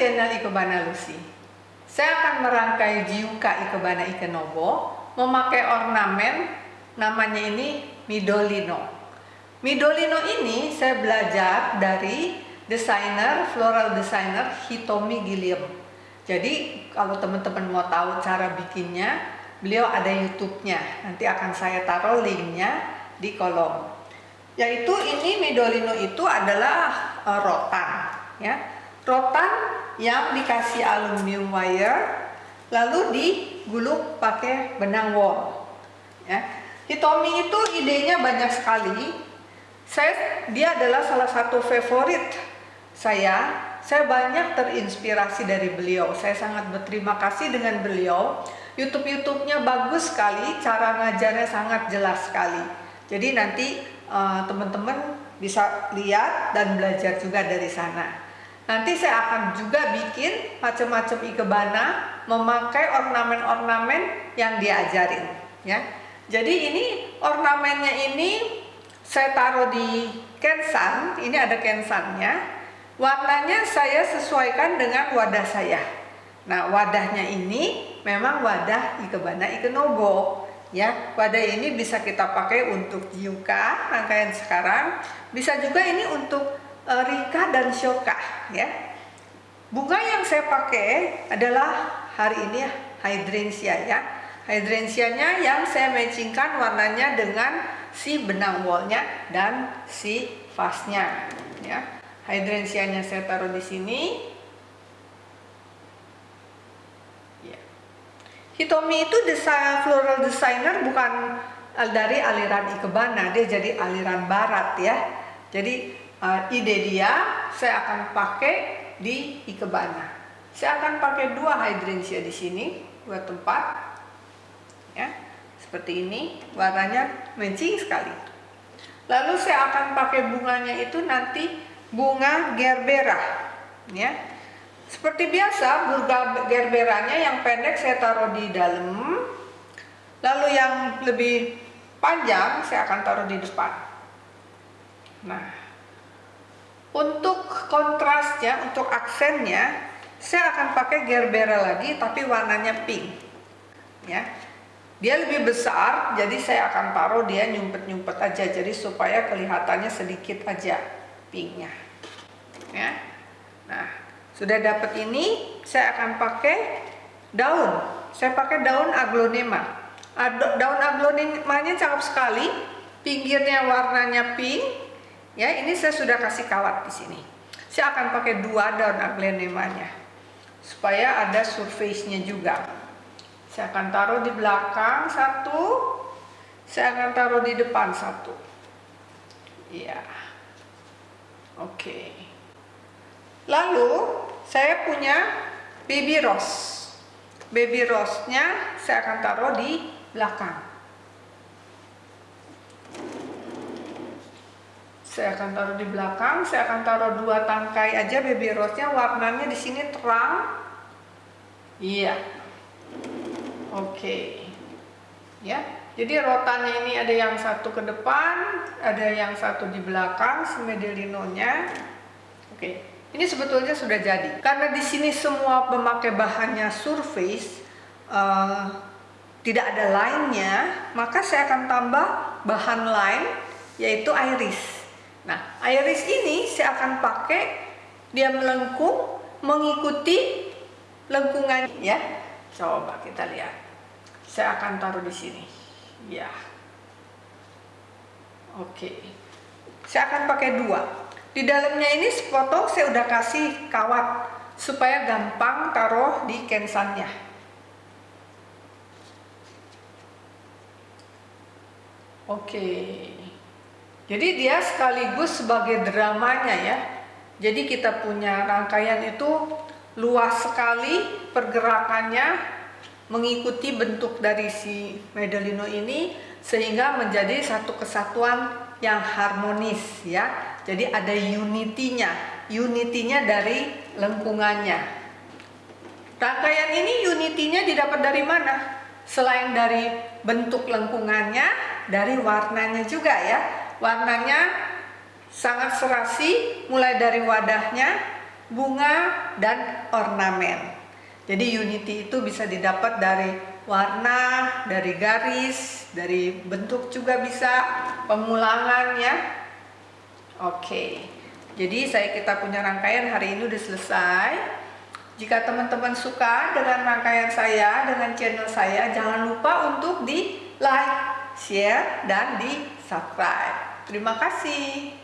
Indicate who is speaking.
Speaker 1: channel Ikebana Lucy. Saya akan merangkai Jiuka Ikebana Ikenobo memakai ornamen namanya ini Midolino. Midolino ini saya belajar dari desainer, floral designer Hitomi Gilliam. Jadi kalau teman-teman mau tahu cara bikinnya, beliau ada YouTube-nya. Nanti akan saya taruh linknya di kolom. Yaitu ini Midolino itu adalah uh, rotan, ya rotan yang dikasih aluminium wire lalu digulung pakai benang wool ya. Hitomi itu idenya banyak sekali. Saya dia adalah salah satu favorit saya. Saya banyak terinspirasi dari beliau. Saya sangat berterima kasih dengan beliau. YouTube YouTube-nya bagus sekali cara ngajarnya sangat jelas sekali. Jadi nanti uh, teman-teman bisa lihat dan belajar juga dari sana Nanti saya akan juga bikin macam-macam ikebana memakai ornamen-ornamen yang diajarin ya. Jadi ini ornamennya ini saya taruh di kensan, ini ada kensannya. Warnanya saya sesuaikan dengan wadah saya. Nah, wadahnya ini memang wadah ikebana ikenobo ya. Wadah ini bisa kita pakai untuk yuka rangkaian sekarang, bisa juga ini untuk dan Shoka ya. Bunga yang saya pakai adalah hari ini hydrangea ya. Hydrangeanya yang saya matchingkan warnanya dengan si benang wallnya dan si vasnya ya. Hydrangeanya saya taruh di sini. Ya. Hitomi itu desain floral designer bukan dari aliran Ikebana, dia jadi aliran barat ya. Jadi uh, ide dia saya akan pakai di ikebana. Saya akan pakai dua hydrangea di sini, dua tempat. Ya, seperti ini, warnanya matching sekali. Lalu saya akan pakai bunganya itu nanti bunga gerbera, ya. Seperti biasa, bunga gerberanya yang pendek saya taruh di dalam. Lalu yang lebih panjang saya akan taruh di depan. Nah, untuk kontrasnya, untuk aksennya, saya akan pakai gerbera lagi tapi warnanya pink. Ya. Dia lebih besar, jadi saya akan taruh dia nyumpet-nyumpet aja jadi supaya kelihatannya sedikit aja pinknya. Ya. Nah, sudah dapat ini, saya akan pakai daun. Saya pakai daun aglonema. Daun aglonemanya cakep sekali, pinggirnya warnanya pink, Ya, ini saya sudah kasih kawat di sini. Saya akan pakai dua daun aglenemanya supaya ada surface-nya juga. Saya akan taruh di belakang satu, saya akan taruh di depan satu. Iya. Oke. Lalu saya punya baby rose. Baby rose-nya saya akan taruh di belakang. Saya akan taruh di belakang saya akan taruh dua tangkai aja baby rose nya warnanya di sini terang iya oke okay. ya jadi rotannya ini ada yang satu ke depan ada yang satu di belakang si medelinonya oke okay. ini sebetulnya sudah jadi karena di sini semua memakai bahannya surface uh, tidak ada lainnya maka saya akan tambah bahan lain yaitu iris Nah, iris ini saya akan pakai dia melengkung mengikuti lengkungan ya. Coba kita lihat. Saya akan taruh di sini. Ya. Oke. Saya akan pakai dua. Di dalamnya ini sepotong saya udah kasih kawat supaya gampang taruh di kensannya. Oke. Jadi dia sekaligus sebagai dramanya ya. Jadi kita punya rangkaian itu luas sekali pergerakannya mengikuti bentuk dari si medalino ini sehingga menjadi satu kesatuan yang harmonis ya. Jadi ada unitinya, unitinya dari lengkungannya. Rangkaian ini unitinya didapat dari mana? Selain dari bentuk lengkungannya, dari warnanya juga ya warnanya sangat serasi mulai dari wadahnya bunga dan ornamen. Jadi unity itu bisa didapat dari warna, dari garis, dari bentuk juga bisa, pemulangan ya. Oke. Jadi saya kita punya rangkaian hari ini udah selesai. Jika teman-teman suka dengan rangkaian saya, dengan channel saya, jangan lupa untuk di like, share, dan di subscribe. Terima kasih.